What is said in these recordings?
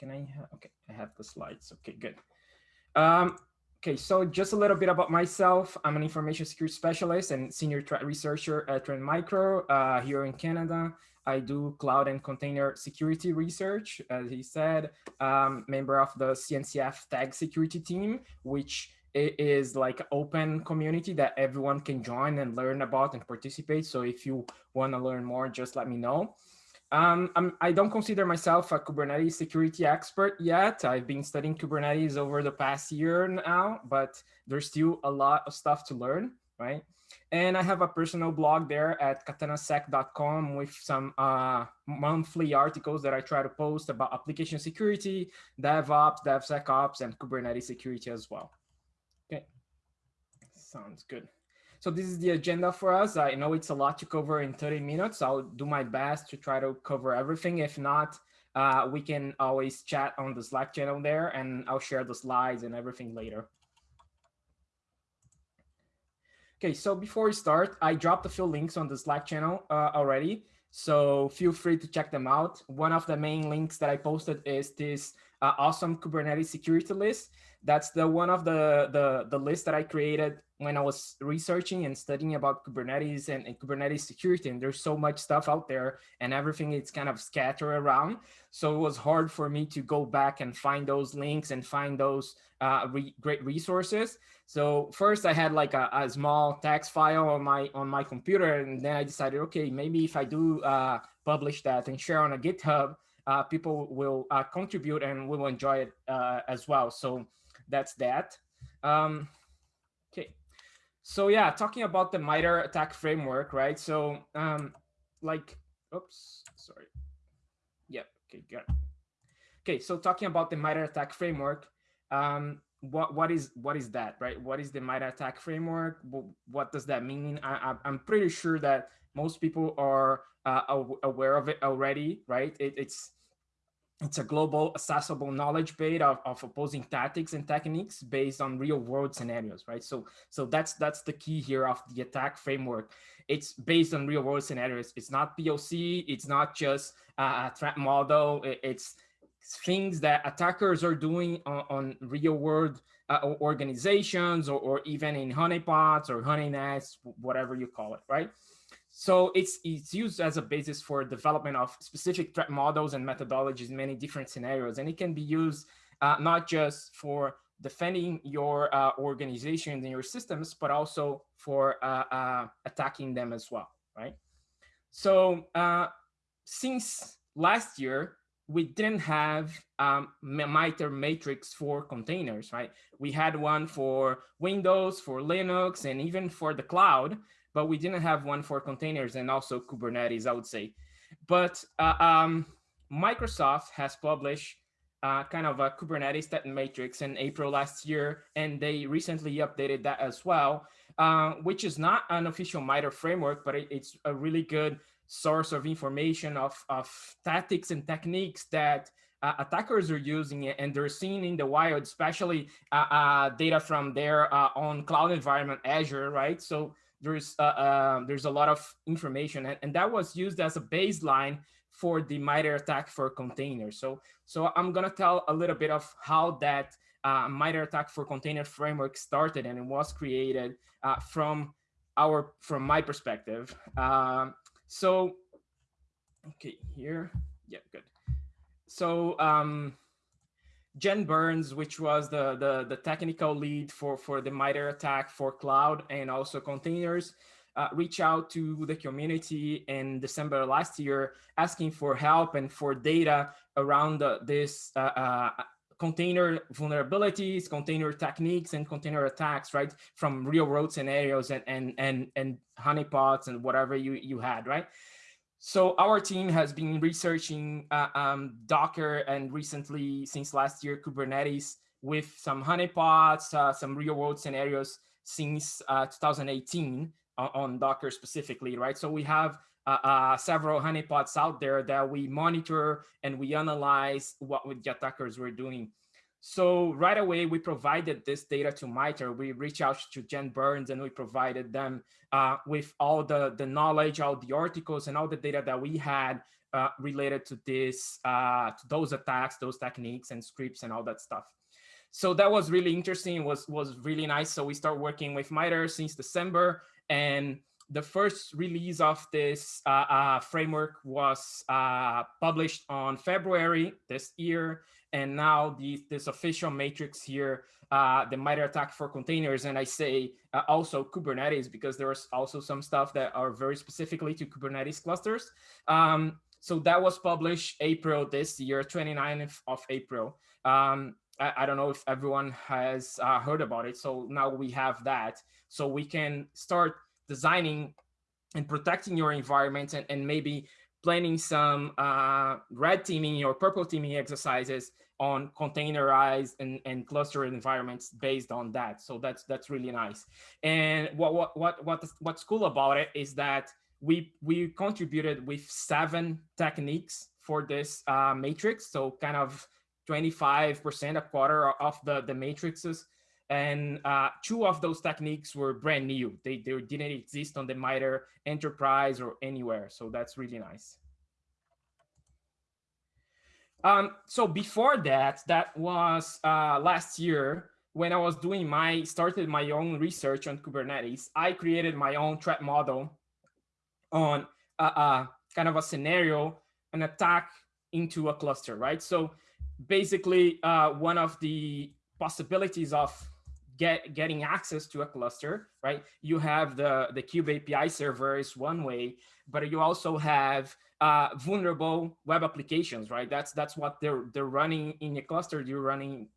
can I, okay, I have the slides. Okay, good. Um, okay, so just a little bit about myself. I'm an information security specialist and senior researcher at Trend Micro uh, here in Canada. I do cloud and container security research, as he said, um, member of the CNCF tag security team, which is like open community that everyone can join and learn about and participate. So if you want to learn more, just let me know. Um, I'm, I do not consider myself a Kubernetes security expert yet. I've been studying Kubernetes over the past year now, but there's still a lot of stuff to learn, right? And I have a personal blog there at katanasec.com with some uh, monthly articles that I try to post about application security, DevOps, DevSecOps, and Kubernetes security as well. Okay, sounds good. So this is the agenda for us. I know it's a lot to cover in 30 minutes. I'll do my best to try to cover everything. If not, uh, we can always chat on the Slack channel there and I'll share the slides and everything later. Okay, so before we start, I dropped a few links on the Slack channel uh, already. So feel free to check them out. One of the main links that I posted is this uh, awesome Kubernetes security list. That's the one of the, the, the list that I created when I was researching and studying about Kubernetes and, and, Kubernetes security. And there's so much stuff out there and everything is kind of scattered around. So it was hard for me to go back and find those links and find those uh, re great resources. So first I had like a, a, small text file on my on my computer. And then I decided, okay, maybe if I do uh, publish that and share on a GitHub, uh, people will uh, contribute and will enjoy it uh, as well. So that's that. Um. So yeah, talking about the MITRE ATT&CK framework, right? So um, like, oops, sorry. Yep, okay, good. Okay, so talking about the MITRE ATT&CK framework, um, what what is what is that, right? What is the MITRE ATT&CK framework? What does that mean? I, I'm pretty sure that most people are uh, aware of it already, right? It, it's it's a global accessible knowledge base of, of opposing tactics and techniques based on real world scenarios, right? So, so that's that's the key here of the attack framework. It's based on real world scenarios. It's not POC. It's not just a threat model. It's things that attackers are doing on, on real world uh, organizations or, or even in honeypots or honeynets, whatever you call it, right? So it's, it's used as a basis for development of specific threat models and methodologies in many different scenarios. And it can be used uh, not just for defending your uh, organizations and your systems, but also for uh, uh attacking them as well, right? So uh, since last year, we didn't have um, MITRE matrix for containers, right? We had one for Windows, for Linux, and even for the cloud, but we didn't have one for containers and also Kubernetes, I would say. But uh, um, Microsoft has published uh, kind of a Kubernetes threat matrix in April last year, and they recently updated that as well, uh, which is not an official MITRE framework, but it, it's a really good source of information of, of tactics and techniques that uh, attackers are using it and they're seeing in the wild, especially uh, uh, data from their uh, own cloud environment, Azure, right? So there's uh, uh, there's a lot of information and, and that was used as a baseline for the MITRE ATT&CK for containers. So, so I'm gonna tell a little bit of how that uh, MITRE ATT&CK for container framework started and it was created uh, from our, from my perspective. Um, so, okay, here, yeah, good. So, um, Jen Burns, which was the, the, the technical lead for, for the MITRE ATT&CK for cloud and also containers, uh, reach out to the community in December last year, asking for help and for data around the, this uh, uh, container vulnerabilities, container techniques, and container attacks, right? From real world scenarios and, and, and, and honeypots and whatever you, you had, right? So our team has been researching uh, um, Docker and recently, since last year, Kubernetes with some honeypots, uh, some real world scenarios since uh, 2018 on, on, Docker specifically, right? So we have uh, uh, several honeypots out there that we monitor and we analyze what the attackers were doing. So right away, we provided this data to MITRE. We reached out to Jen Burns and we provided them uh, with all the, the knowledge, all the articles and all the data that we had uh, related to this, uh, to those attacks, those techniques and scripts and all that stuff. So that was really interesting, was, was really nice. So we start working with MITRE since December and the first release of this uh, uh, framework was uh, published on February this year. And now the, this official matrix here, uh, the MITRE attack for containers, and I say uh, also Kubernetes, because there's also some stuff that are very specifically to Kubernetes clusters. Um, so that was published April this year, 29th of April. Um, I, I, don't know if everyone has uh, heard about it. So now we have that. So we can start designing and protecting your environment and, and maybe planning some uh, red teaming or purple teaming exercises on containerized and, and clustered environments based on that. So that's that's really nice. And what what what what what's cool about it is that we we contributed with seven techniques for this uh, matrix. So kind of 25% a quarter of the the matrices and uh, two of those techniques were brand new. They, they didn't exist on the MITRE enterprise or anywhere. So that's really nice. Um, so before that, that was uh, last year when I was doing my, started my own research on Kubernetes, I created my own threat model on a, a kind of a scenario, an attack into a cluster, right? So basically uh, one of the possibilities of get getting access to a cluster, right? You have the, the Kube API server is one way, but you also have uh, vulnerable web applications, right? That's that's what they're they're running in a cluster. You're running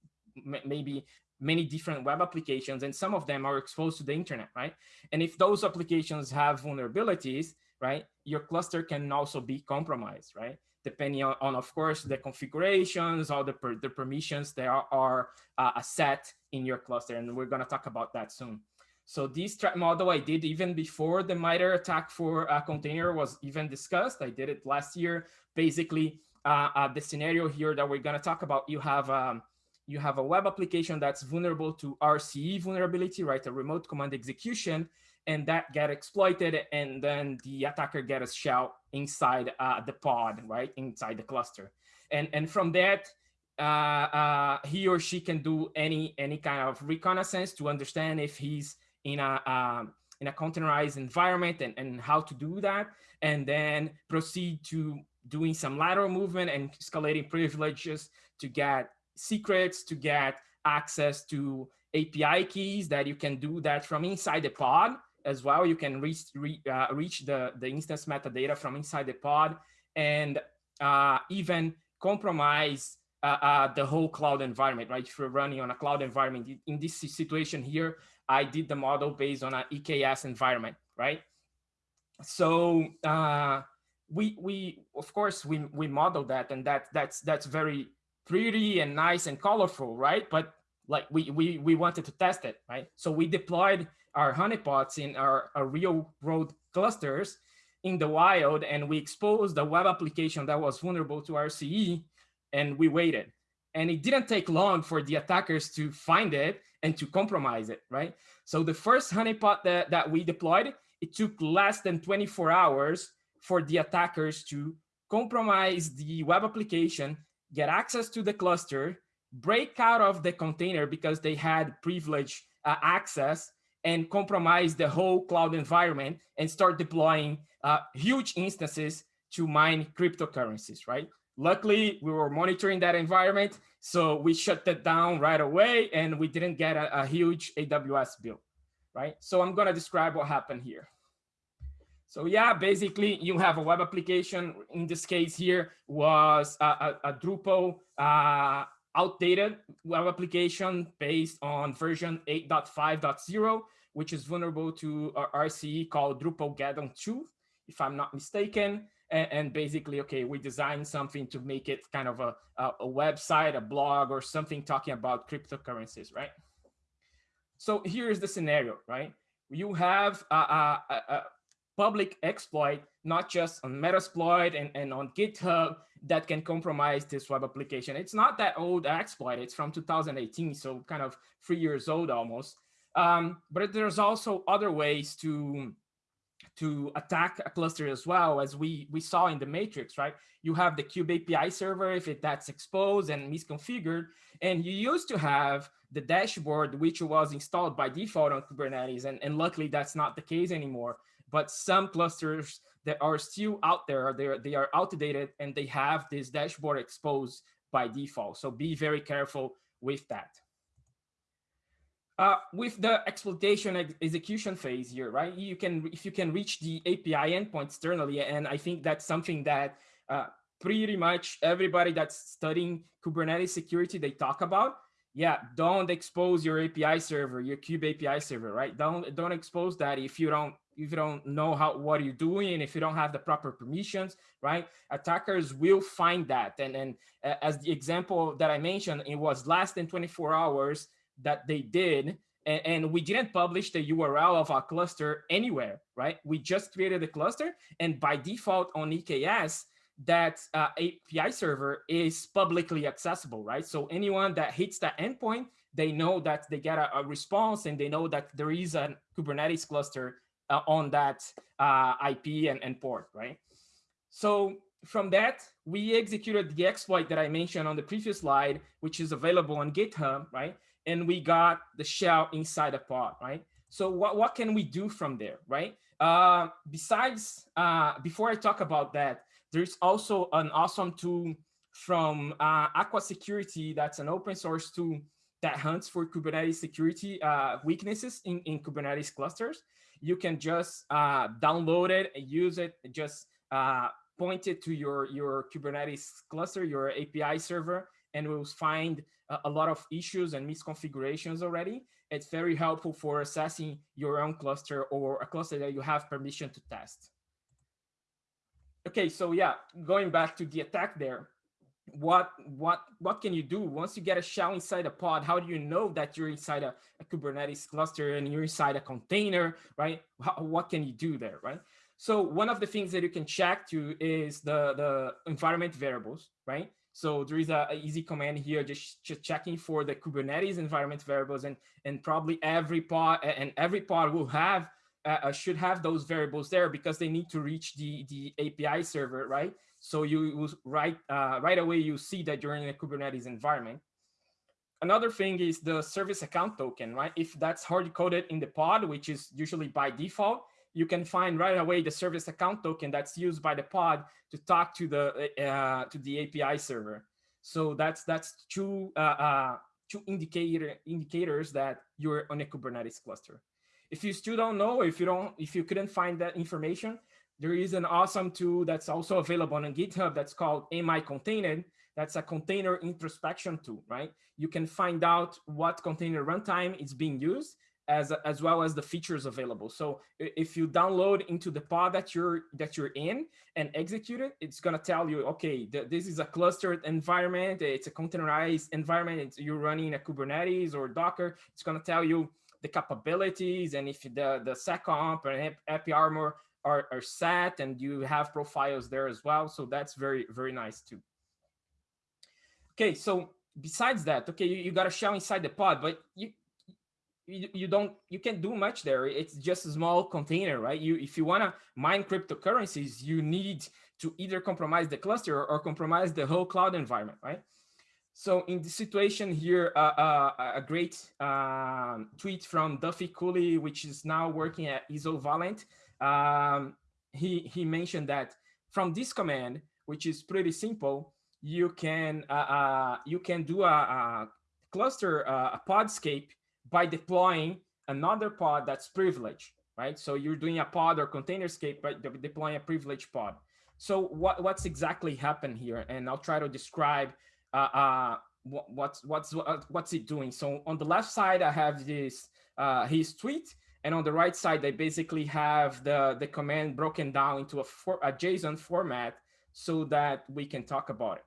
maybe many different web applications, and some of them are exposed to the internet, right? And if those applications have vulnerabilities, right, your cluster can also be compromised, right? Depending on, on, of course, the configurations, all the, per, the permissions that are, are uh, set in your cluster. And we're going to talk about that soon. So this threat model I did even before the MITRE attack for a container was even discussed. I did it last year. Basically, uh, uh, the scenario here that we're going to talk about, you have um, you have a web application that's vulnerable to RCE vulnerability, right? A remote command execution and that get exploited and then the attacker get a shell inside uh, the pod, right, inside the cluster. And, and from that, uh, uh, he or she can do any any kind of reconnaissance to understand if he's in a um, in a containerized environment and, and how to do that, and then proceed to doing some lateral movement and escalating privileges to get secrets, to get access to API keys that you can do that from inside the pod as well. You can reach, re, uh, reach the, the instance metadata from inside the pod and uh, even compromise uh, uh, the whole cloud environment, right? If you're running on a cloud environment, in this situation here, I did the model based on an EKS environment, right? So uh, we, we of course, we, we model that and that that's, that's very pretty and nice and colorful, right? But like we, we, we wanted to test it, right? So we deployed our honeypots in our, our real world clusters in the wild and we exposed the web application that was vulnerable to RCE and we waited. And it didn't take long for the attackers to find it and to compromise it, right? So the first honeypot that, that we deployed, it took less than 24 hours for the attackers to compromise the web application, get access to the cluster, break out of the container because they had privileged uh, access and compromise the whole cloud environment and start deploying uh, huge instances to mine cryptocurrencies, right? Luckily, we were monitoring that environment, so we shut that down right away and we didn't get a, a huge AWS bill, right? So I'm gonna describe what happened here. So yeah, basically you have a web application. In this case here was a, a, a Drupal uh, outdated web application based on version 8.5.0, which is vulnerable to RCE called Drupalgeddon 2, if I'm not mistaken. And, and, basically, okay, we designed something to make it kind of a, a, a website, a blog, or something talking about cryptocurrencies, right? So here's the scenario, right? You have a, a public exploit, not just on Metasploit and, and on GitHub that can compromise this web application. It's not that old exploit, it's from 2018, so kind of three years old almost. Um, but there's also other ways to, to attack a cluster as well, as we, we saw in the matrix, right? You have the Kube API server if it, that's exposed and misconfigured, and you used to have the dashboard, which was installed by default on Kubernetes, and, and luckily that's not the case anymore. But some clusters that are still out there, they are, they are outdated and they have this dashboard exposed by default. So be very careful with that. Uh, with the exploitation ex execution phase here, right? You can, if you can reach the API endpoint externally, and I think that's something that uh, pretty much everybody that's studying Kubernetes security, they talk about. Yeah, don't expose your API server, your Kube API server, right? Don't don't expose that if you don't if you don't know how what you're doing, if you don't have the proper permissions, right? Attackers will find that. And and as the example that I mentioned, it was less than 24 hours that they did. And, and, we didn't publish the URL of our cluster anywhere, right? We just created a cluster. And by default on EKS, that uh, API server is publicly accessible, right? So anyone that hits that endpoint, they know that they get a, a response and they know that there is a Kubernetes cluster uh, on that uh, IP and, and port, right? So from that, we executed the exploit that I mentioned on the previous slide, which is available on GitHub, right? And we got the shell inside a pod, right? So what, what can we do from there, right? Uh, besides, uh, before I talk about that, there's also an awesome tool from uh, Aqua Security that's an open source tool that hunts for Kubernetes security uh, weaknesses in, in Kubernetes clusters. You can just uh, download it and use it, just uh, point it to your, your Kubernetes cluster, your API server, and we'll find a lot of issues and misconfigurations already. It's very helpful for assessing your own cluster or a cluster that you have permission to test. Okay, so yeah, going back to the attack there, what what what can you do? Once you get a shell inside a pod how do you know that you're inside a, a kubernetes cluster and you're inside a container right? How, what can you do there right? So one of the things that you can check to is the the environment variables right? So there is a, a, easy command here, just, just checking for the Kubernetes environment variables, and and probably every pod and every pod will have uh, uh, should have those variables there because they need to reach the the API server, right? So you right uh, right away you see that you're in a Kubernetes environment. Another thing is the service account token, right? If that's hard coded in the pod, which is usually by default, you can find right away the service account token that's used by the pod to talk to the uh, to the API server. So that's that's two uh, uh, two indicator indicators that you're on a Kubernetes cluster. If you still don't know, if you don't, if you couldn't find that information, there is an awesome tool that's also available on GitHub that's called amicontained. That's a container introspection tool, right? You can find out what container runtime is being used as as well as the features available. So if you download into the pod that you're that you're in and execute it, it's gonna tell you, okay, th this is a clustered environment, it's a containerized environment, it's, you're running a Kubernetes or Docker. It's gonna tell you the capabilities and if the the seccomp and API armor are, are set and you have profiles there as well. So that's very very nice too. Okay, so besides that, okay, you, you got a shell inside the pod, but you you, you don't you can't do much there it's just a small container right you if you want to mine cryptocurrencies you need to either compromise the cluster or compromise the whole cloud environment right so in this situation here uh, uh, a great um, tweet from Duffie Cooley which is now working at isovalent um, he he mentioned that from this command which is pretty simple you can uh, uh you can do a, a cluster uh, a pod escape by deploying another pod that's privileged, right? So you're doing a pod or container escape by deploying a privileged pod. So what, what's exactly happened here? And I'll try to describe uh, uh, what, what's, what's, what's it doing. So on the left side, I have this, uh, his tweet. And on the right side, they basically have the, the command broken down into a, for, a JSON format so that we can talk about it.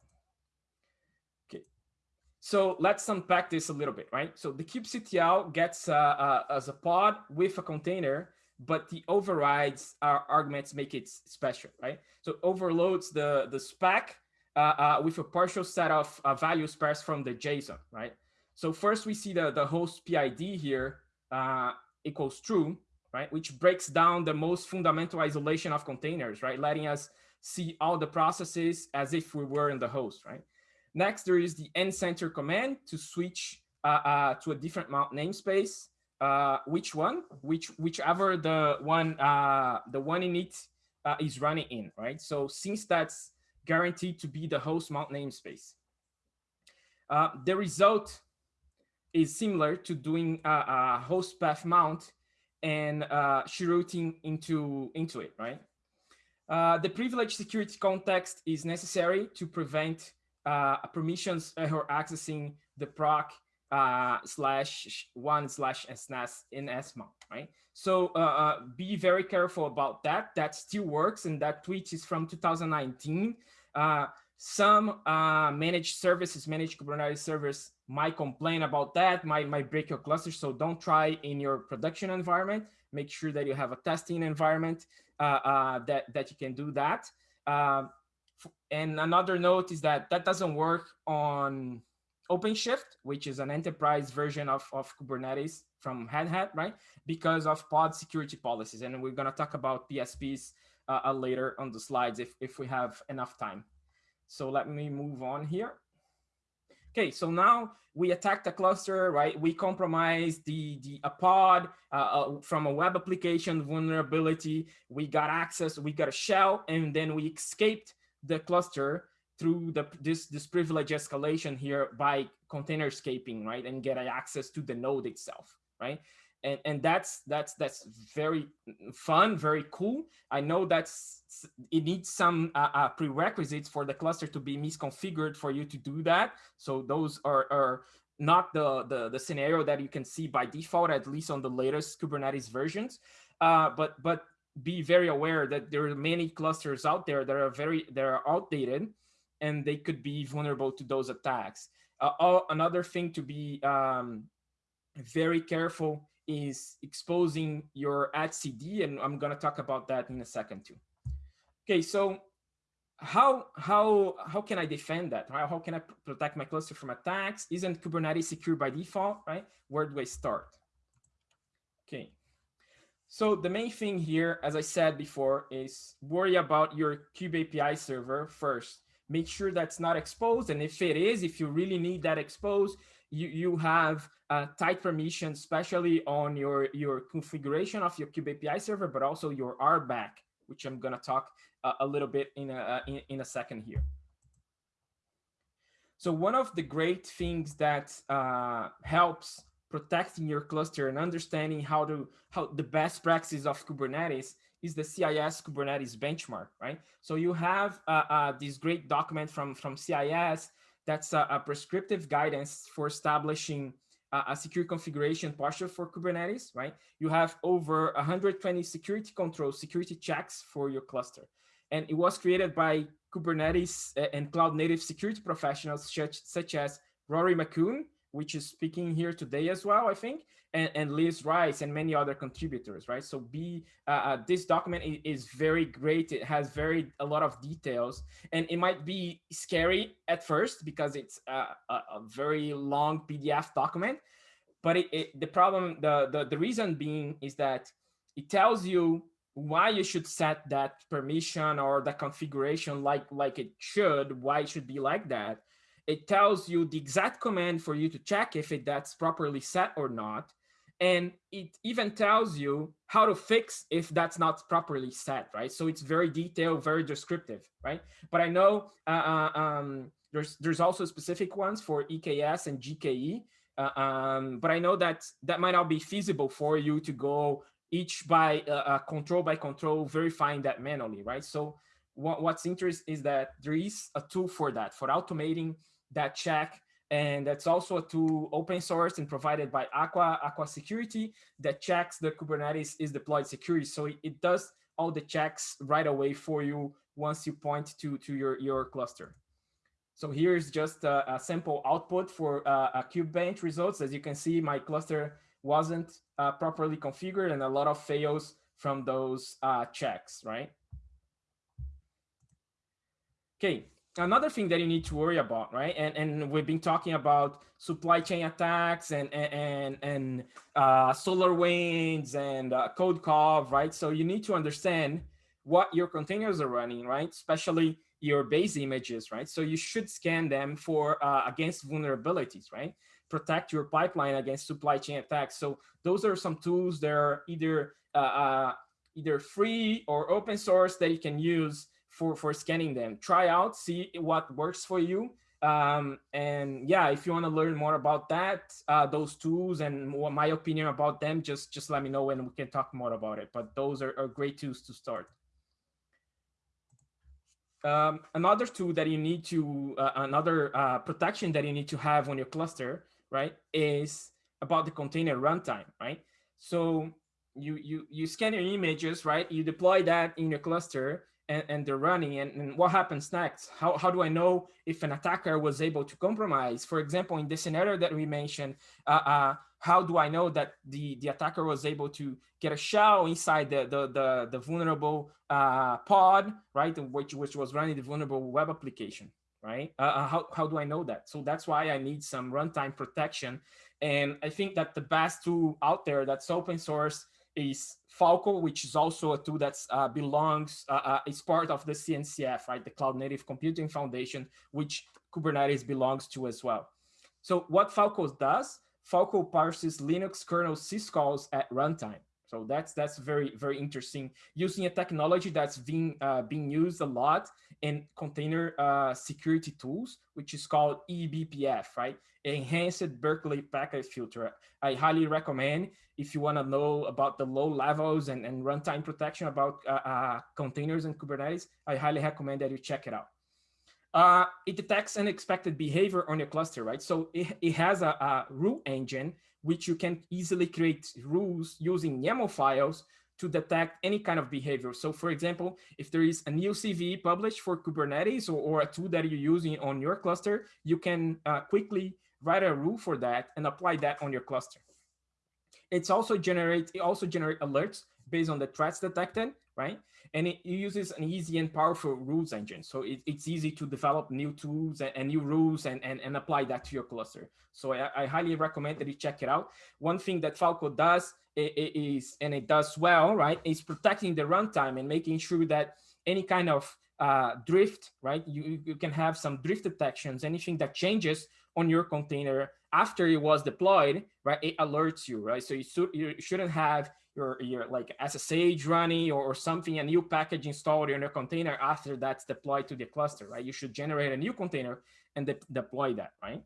Okay, so let's unpack this a little bit, right? So the kubectl gets uh, uh, as a pod with a container, but the overrides our arguments make it special, right? So overloads the, the spec uh, uh, with a partial set of uh, values passed from the JSON, right? So first we see the, the host PID here uh, equals true, right? Which breaks down the most fundamental isolation of containers, right? Letting us see all the processes as if we were in the host, right? Next, there is the nsenter command to switch uh, uh, to a different mount namespace. Uh, which one? Which whichever the one uh, the one in it uh, is running in, right? So since that's guaranteed to be the host mount namespace, uh, the result is similar to doing a, a host path mount and uh, routing into into it, right? Uh, the privileged security context is necessary to prevent uh, permissions error accessing the proc uh, slash one slash SNAS in SMO, right? So uh, uh, be very careful about that. That still works, and that tweet is from 2019. Some uh, managed services, managed Kubernetes servers might complain about that, might, might break your cluster. So don't try in your production environment. Make sure that you have a testing environment uh, uh, that, that you can do that. Uh, and another note is that that doesn't work on OpenShift, which is an enterprise version of, of Kubernetes from Red Hat, right? Because of pod security policies. And we're going to talk about PSPs uh, uh, later on the slides if, if we have enough time. So let me move on here. Okay, so now we attack the cluster, right? We compromise the, the a pod uh, uh, from a web application vulnerability. We got access, we got a shell, and then we escaped the cluster through the this this privilege escalation here by container escaping, right? And get access to the node itself, right? And and that's that's that's very fun, very cool. I know that's it needs some uh, uh, prerequisites for the cluster to be misconfigured for you to do that. So those are are not the, the, the scenario that you can see by default, at least on the latest Kubernetes versions. Uh, but but be very aware that there are many clusters out there that are very that are outdated and they could be vulnerable to those attacks. Uh, another thing to be um, very careful is exposing your etcd, and I'm going to talk about that in a second too. Okay, so how how how can I defend that? How, how can I protect my cluster from attacks? Isn't Kubernetes secure by default, right? Where do I start? Okay, so the main thing here, as I said before, is worry about your kube API server first make sure that's not exposed. And if it is, if you really need that exposed, you, you have uh, tight permission, especially on your, your configuration of your Kube API server, but also your RBAC, which I'm going to talk uh, a little bit in a, uh, in, in, a second here. So one of the great things that uh, helps protecting your cluster and understanding how to how the best practices of Kubernetes is the CIS Kubernetes benchmark, right? So you have uh, uh, this great document from, from CIS that's a, a prescriptive guidance for establishing a, secure configuration posture for Kubernetes, right? You have over 120 security controls, security checks for your cluster. And it was created by Kubernetes eh, and cloud native security professionals such, such as Rory McCune, which is speaking here today as well, I think, and, and Liz Rice and many other contributors, right? So be uh, uh, this document is very great. It has very a lot of details, and it might be scary at first because it's a, a, a very long PDF document. But it, it, the problem, the, the the reason being is that it tells you why you should set that permission or the configuration like like it should, why it should be like that it tells you the exact command for you to check if it that's properly set or not. And it even tells you how to fix if that's not properly set, right? So it's very detailed, very descriptive, right? But I know uh, uh um, there's there's also specific ones for EKS and GKE, uh, um, but I know that that might not be feasible for you to go each by uh, uh control by control, verifying that manually, right? So what, what's interesting is that there is a tool for that, for automating that check. And that's also a tool open source and provided by Aqua, Aqua Security that checks the Kubernetes is deployed security. So it, it does all the checks right away for you once you point to, to your, your cluster. So here's just a, a sample output for uh, a KubeBench results. As you can see, my cluster wasn't uh, properly configured and a lot of fails from those uh, checks, right? Okay, another thing that you need to worry about, right? And and we've been talking about supply chain attacks and and and uh, SolarWinds and uh, CodeCov, right? So you need to understand what your containers are running, right? Especially your base images, right? So you should scan them for uh, against vulnerabilities, right? Protect your pipeline against supply chain attacks. So those are some tools that are either uh, uh, either free or open source that you can use for, for scanning them. Try out, see what works for you. Um, and yeah, if you want to learn more about that, uh, those tools and what my opinion about them, just, just let me know and we can talk more about it. But those are, are great tools to start. Um, another tool that you need to, uh, another uh, protection that you need to have on your cluster, right, is about the container runtime, right? So you you you scan your images, right? You deploy that in your cluster, and, and they're running and, and, what happens next? How, how do I know if an attacker was able to compromise? For example, in the scenario that we mentioned, uh, uh, how do I know that the, the attacker was able to get a shell inside the, the, the, the vulnerable uh, pod, right? Which, which was running the vulnerable web application, right? Uh, uh, how, how do I know that? So that's why I need some runtime protection. And I think that the best tool out there that's open source is Falco, which is also a tool that uh, belongs, uh, uh, is part of the CNCF, right? The Cloud Native Computing Foundation, which Kubernetes belongs to as well. So what Falco does, Falco parses Linux kernel syscalls at runtime. So that's that's very very interesting. Using a technology that's being uh, being used a lot in container uh, security tools, which is called eBPF, right? Enhanced Berkeley Packet Filter. I highly recommend if you want to know about the low levels and, and runtime protection about uh, uh, containers and Kubernetes. I highly recommend that you check it out. Uh, it detects unexpected behavior on your cluster, right? So it, it has a, a rule engine which you can easily create rules using YAML files to detect any kind of behavior. So for example, if there is a new CVE published for Kubernetes or, or a tool that you're using on your cluster, you can uh, quickly write a rule for that and apply that on your cluster. It's also generate, it also generate alerts based on the threats detected, right? And it uses an easy and powerful rules engine. So it, it's easy to develop new tools and, and, new rules and, and, and apply that to your cluster. So I, I highly recommend that you check it out. One thing that Falco does is, and it does well, right, is protecting the runtime and making sure that any kind of uh, drift, right, you, you can have some drift detections, anything that changes on your container after it was deployed, right, it alerts you, right? So you, you shouldn't have your, your like SSH running or, or something, a new package installed in your container after that's deployed to the cluster, right? You should generate a new container and de deploy that, right?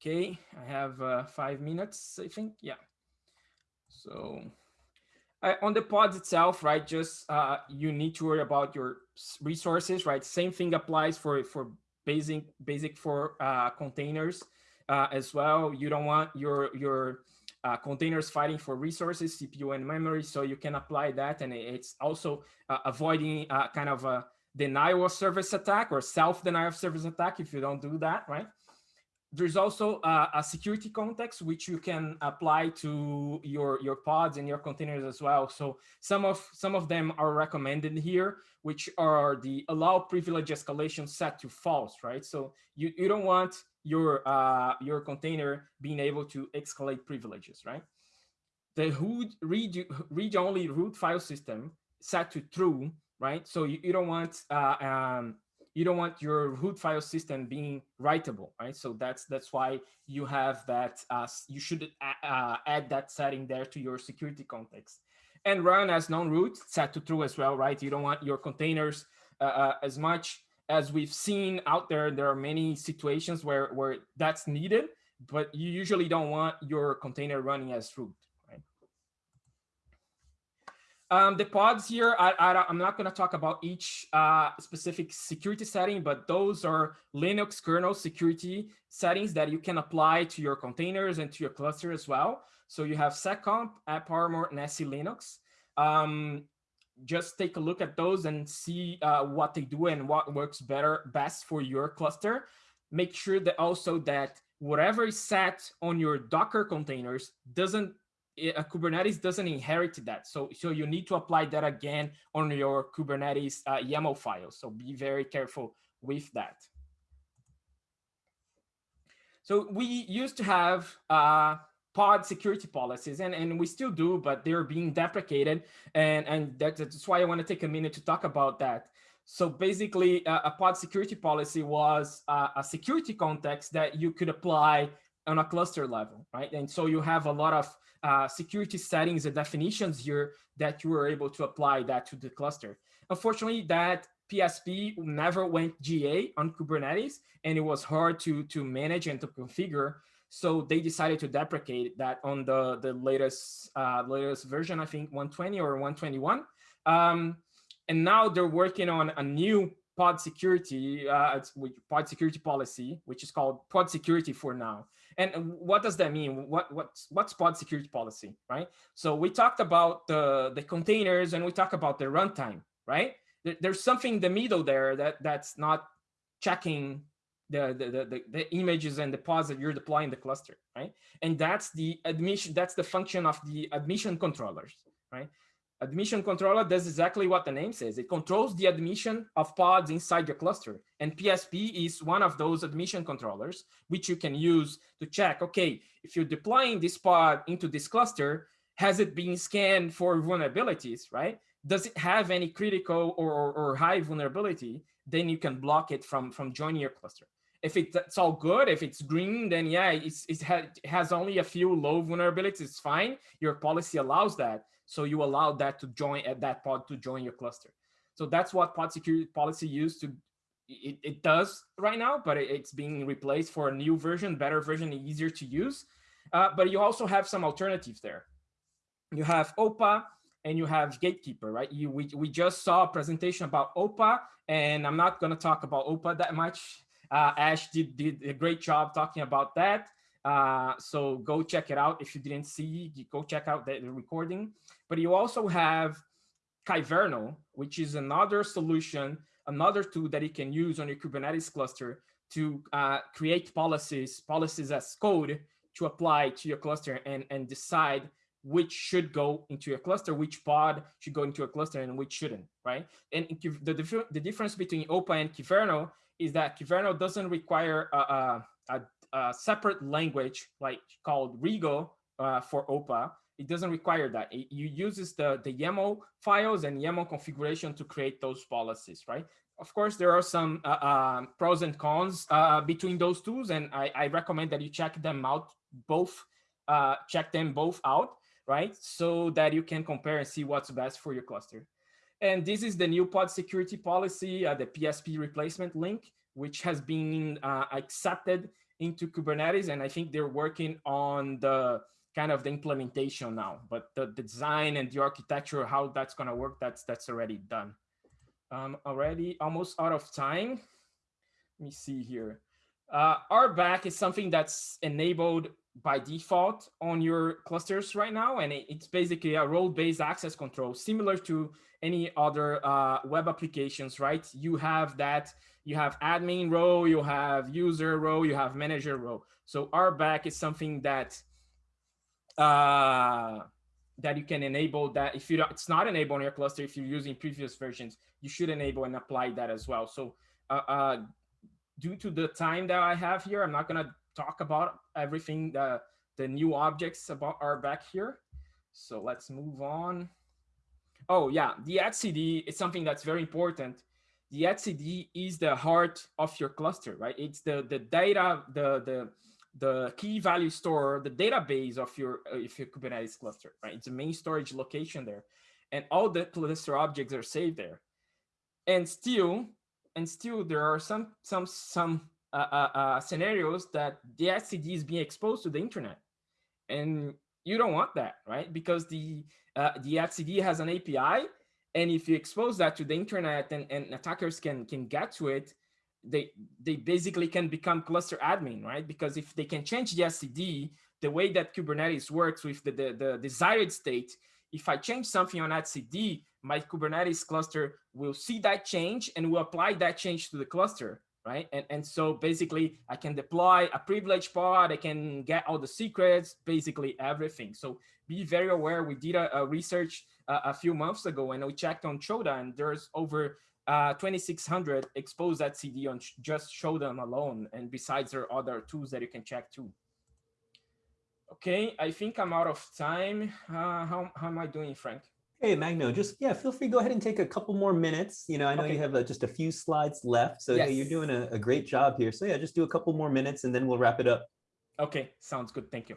Okay, I have uh, five minutes, I think, yeah. So uh, on the pods itself, right, just uh, you need to worry about your resources, right? Same thing applies for, for basic, basic for uh, containers uh, as well. You don't want your, your uh, containers fighting for resources, CPU and memory, so you can apply that. And it's also uh, avoiding uh, kind of a denial of service attack or self-denial of service attack if you don't do that, right? There's also uh, a security context which you can apply to your your pods and your containers as well. So some of some of them are recommended here, which are the allow privilege escalation set to false, right? So you, you don't want your uh, your container being able to escalate privileges, right? The root read read only root file system set to true, right? So you, you don't want uh, um, you don't want your root file system being writable, right? So that's that's why you have that. Uh, you should uh, add that setting there to your security context, and run as non-root set to true as well, right? You don't want your containers uh, uh as much as we've seen out there, there are many situations where, where that's needed, but you usually don't want your container running as root. Right? Um, the pods here, I, I, am not going to talk about each uh, specific security setting, but those are Linux kernel security settings that you can apply to your containers and to your cluster as well. So you have seccomp, AppArmor, and SELinux. Um, just take a look at those and see uh, what they do and what works better best for your cluster. Make sure that also that whatever is set on your Docker containers doesn't it, Kubernetes doesn't inherit that. So, so you need to apply that again on your Kubernetes uh, YAML file. So be very careful with that. So we used to have uh, pod security policies, and, and we still do, but they're being deprecated. And, and that's why I want to take a minute to talk about that. So basically, uh, a pod security policy was uh, a security context that you could apply on a cluster level, right? And so you have a lot of uh, security settings and definitions here that you were able to apply that to the cluster. Unfortunately, that PSP never went GA on Kubernetes, and it was hard to, to manage and to configure. So they decided to deprecate that on the, the latest, uh, latest version, I think 120 or 121. Um, and now they're working on a new pod security, uh, pod security policy, which is called pod security for now. And what does that mean? What what's what's pod security policy, right? So we talked about the the containers and we talk about the runtime, right? There's something in the middle there that that's not checking the, the, the, the, images and the pods that you're deploying the cluster, right? And that's the admission, that's the function of the admission controllers, right? Admission controller does exactly what the name says. It controls the admission of pods inside your cluster. And PSP is one of those admission controllers, which you can use to check, okay, if you're deploying this pod into this cluster, has it been scanned for vulnerabilities, right? Does it have any critical or, or, or high vulnerability? Then you can block it from, from joining your cluster if it's all good, if it's green, then yeah, it's, it has only a few low vulnerabilities, it's fine. Your policy allows that. So you allow that to join at that pod to join your cluster. So that's what pod security policy used to, it, it does right now, but it, it's being replaced for a new version, better version, easier to use. Uh, but you also have some alternatives there. You have OPA and you have Gatekeeper, right? You, we, we just saw a presentation about OPA, and I'm not gonna talk about OPA that much uh, Ash did, did a great job talking about that. Uh, so go check it out. If you didn't see, go check out the, recording. But you also have Kyverno, which is another solution, another tool that you can use on your Kubernetes cluster to uh, create policies, policies as code to apply to your cluster and, and decide which should go into your cluster, which pod should go into a cluster and which shouldn't, right? And the, the difference between OPA and Kyverno is that Kyverno doesn't require a, a, a, separate language like called Rego uh, for OPA. It doesn't require that. It, it uses the, the YAML files and YAML configuration to create those policies, right? Of course, there are some uh, uh, pros and cons uh, between those tools, and I, I, recommend that you check them out both, uh, check them both out, right? So that you can compare and see what's best for your cluster. And this is the new pod security policy, uh, the PSP replacement link, which has been uh, accepted into Kubernetes. And I think they're working on the kind of the implementation now, but the, design and the architecture, how that's going to work, that's that's already done. Um, already almost out of time. Let me see here. Uh, RBAC is something that's enabled by default on your clusters right now. And it, it's basically a role-based access control, similar to any other uh, web applications, right? You have that, you have admin role, you have user role, you have manager role. So RBAC is something that uh, that you can enable that if you don't, it's not enabled on your cluster, if you're using previous versions, you should enable and apply that as well. So uh, uh, due to the time that I have here, I'm not gonna talk about everything the, the new objects about RBAC here. So let's move on. Oh yeah, the etcd is something that's very important. The etcd is the heart of your cluster, right? It's the the data, the the the key value store, the database of your if your Kubernetes cluster, right? It's the main storage location there, and all the cluster objects are saved there. And still, and still, there are some some some Uh, uh, uh, scenarios that the etcd is being exposed to the internet. And you don't want that, right? Because the uh, the etcd has an API, and if you expose that to the internet and, and attackers can can get to it, they they basically can become cluster admin, right? Because if they can change the etcd, the way that Kubernetes works with the, the, the desired state, if I change something on etcd, my Kubernetes cluster will see that change and will apply that change to the cluster right? And, and so basically I can deploy a privileged pod, I can get all the secrets, basically everything. So be very aware. We did a, a research uh, a few months ago and we checked on Shodan and there's over uh, 2600 exposed etcd on just Shodan alone. And besides there are other tools that you can check too. Okay, I think I'm out of time. Uh, how, how am I doing, Frank? Hey, Magno, just, yeah, feel free, go ahead and take a couple more minutes. You know, I know okay. you have uh, just a few slides left, so yes. hey, you're doing a, a, great job here. So yeah, just do a couple more minutes and then we'll wrap it up. Okay, sounds good. Thank you.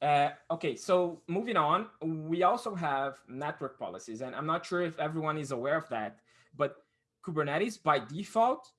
Uh, okay, so moving on, we also have network policies, and I'm not sure if everyone is aware of that, but Kubernetes by default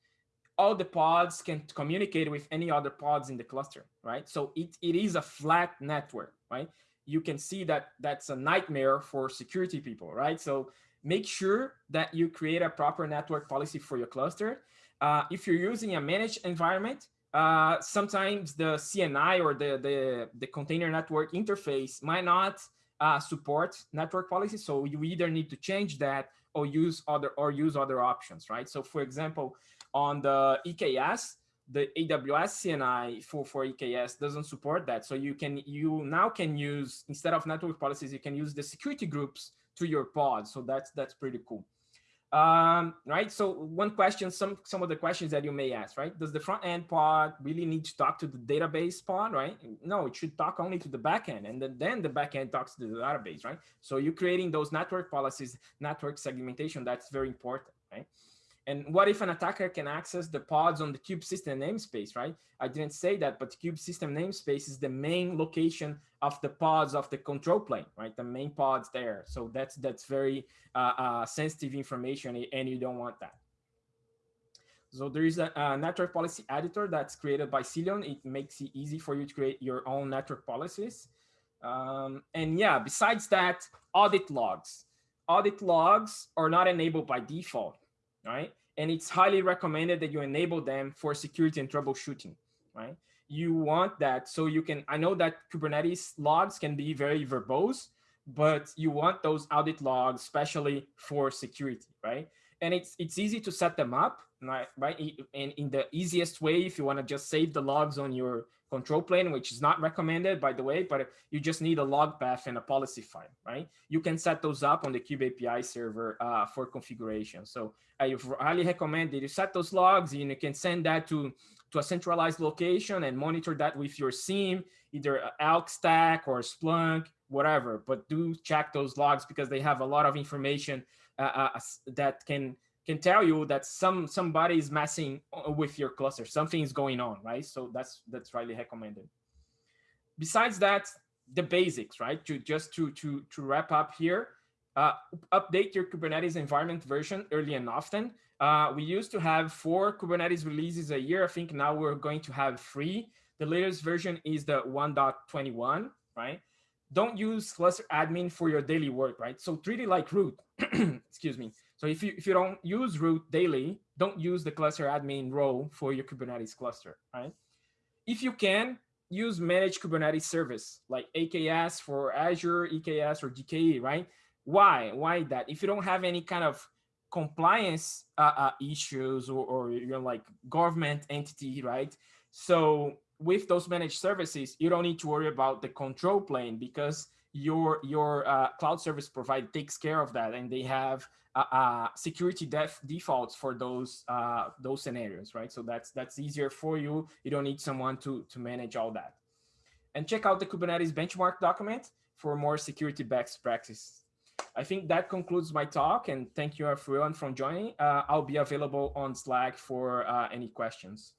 all the pods can communicate with any other pods in the cluster, right? So it, it is a flat network, right? You can see that that's a nightmare for security people, right? So make sure that you create a proper network policy for your cluster. Uh, if you're using a managed environment, uh, sometimes the CNI or the, the, the container network interface might not uh, support network policy. So you either need to change that or use other or use other options, right? So for example, on the EKS, the AWS CNI for, for EKS doesn't support that. So you can you now can use instead of network policies, you can use the security groups to your pod. So that's that's pretty cool. Um, right. So one question, some some of the questions that you may ask, right? Does the front end pod really need to talk to the database pod, right? No, it should talk only to the backend, and then, then the backend talks to the database, right? So you're creating those network policies, network segmentation. That's very important, right? And what if an attacker can access the pods on the kube system namespace, right? I didn't say that, but kube system namespace is the main location of the pods of the control plane, right? The main pods there. So that's that's very uh, uh, sensitive information and you don't want that. So there is a, a, network policy editor that's created by Cilium. It makes it easy for you to create your own network policies. Um, and yeah, besides that, audit logs. Audit logs are not enabled by default right? And it's highly recommended that you enable them for security and troubleshooting, right? You want that so you can, I know that Kubernetes logs can be very verbose, but you want those audit logs, especially for security, right? And it's it's easy to set them up, right? And in the easiest way, if you want to just save the logs on your control plane, which is not recommended, by the way, but you just need a log path and a policy file, right? You can set those up on the Kube API server uh, for configuration. So I highly recommend that you set those logs and you can send that to, to a centralized location and monitor that with your SIEM, either Elk Stack or Splunk, whatever. But do check those logs because they have a lot of information uh, uh, that can can tell you that some somebody is messing uh, with your cluster. Something is going on right? So that's that's highly recommended. Besides that the basics right? To just to to to wrap up here uh, update your kubernetes environment version early and often. Uh, we used to have four kubernetes releases a year. I think now we're going to have three. The latest version is the 1.21 right? Don't use cluster admin for your daily work right? So treat it like root excuse me so if you, if you don't use root daily, don't use the cluster admin role for your Kubernetes cluster, right? If you can, use managed Kubernetes service like AKS for Azure, EKS, or GKE, right? Why? Why that? If you don't have any kind of compliance uh, uh, issues or, or you're like government entity, right? So with those managed services, you don't need to worry about the control plane because your your uh, cloud service provider takes care of that and they have uh, uh, security def defaults for those uh, those scenarios, right? So that's that's easier for you. You don't need someone to to manage all that. And check out the Kubernetes benchmark document for more security best practice. I think that concludes my talk, and thank you everyone for joining. Uh, I'll be available on Slack for uh, any questions.